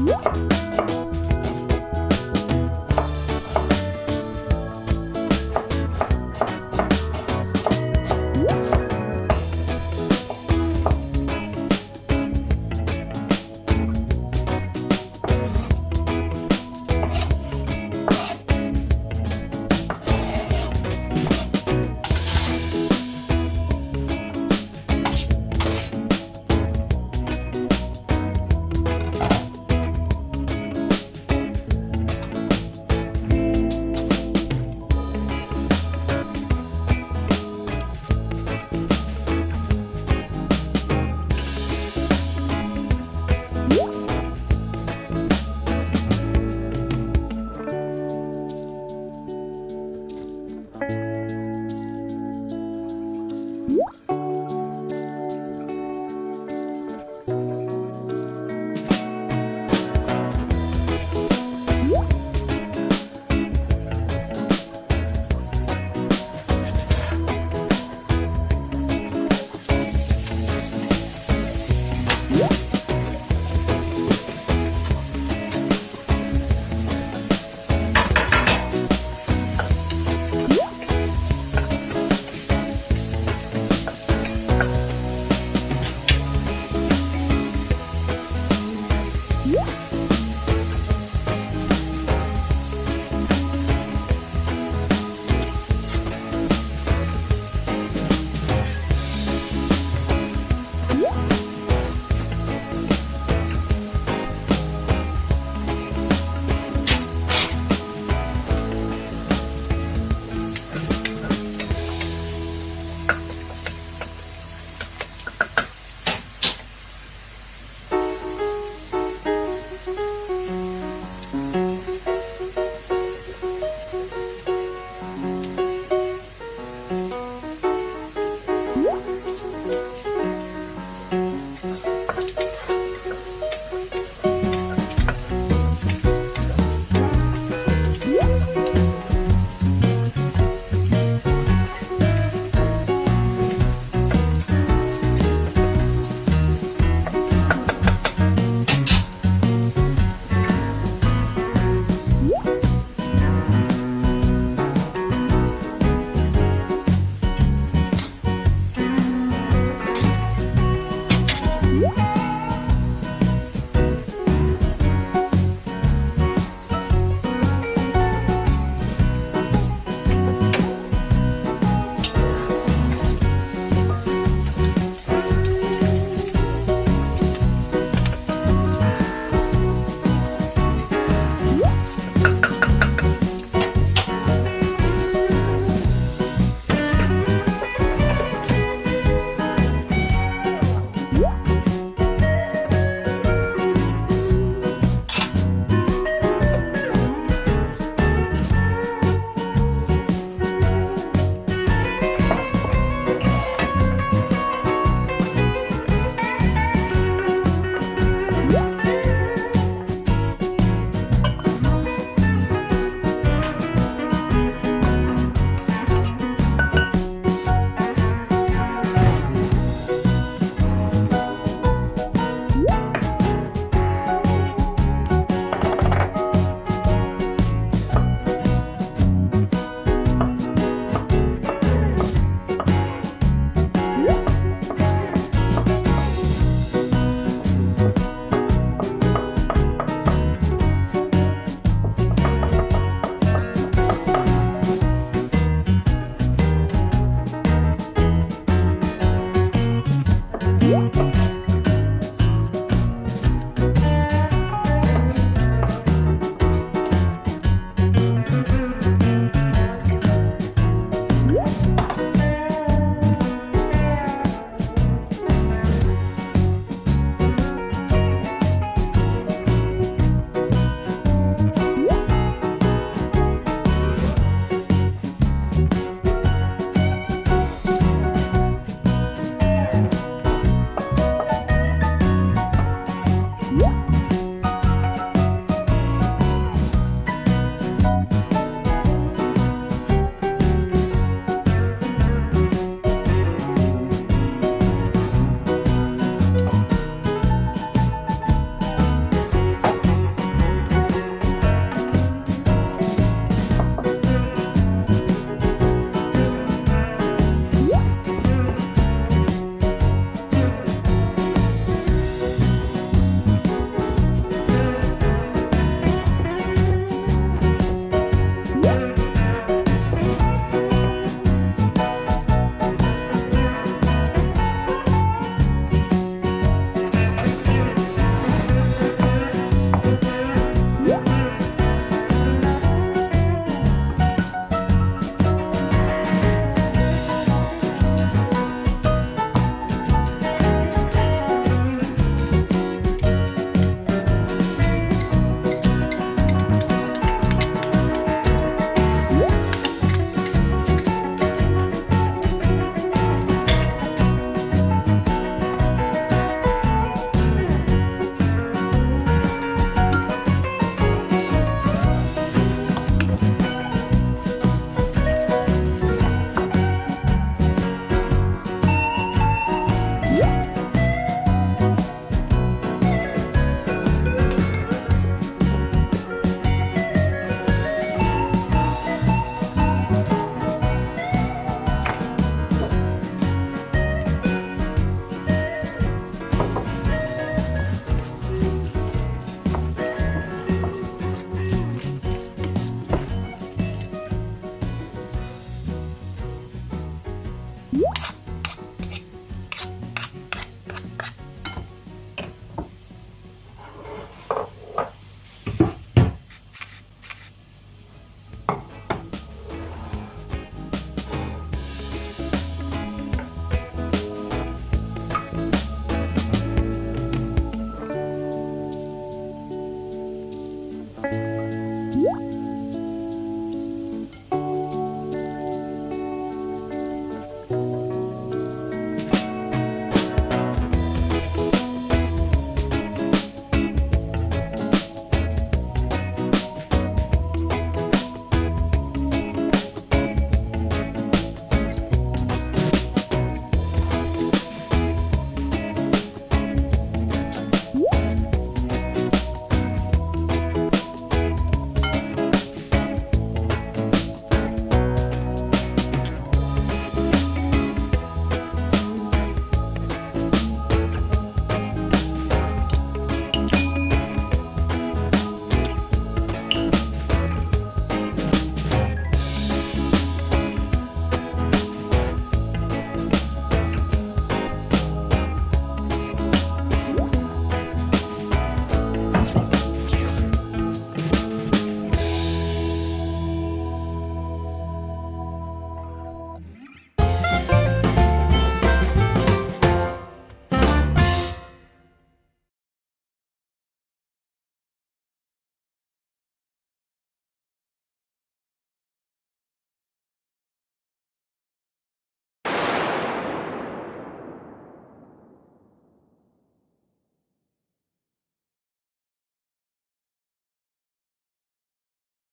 Música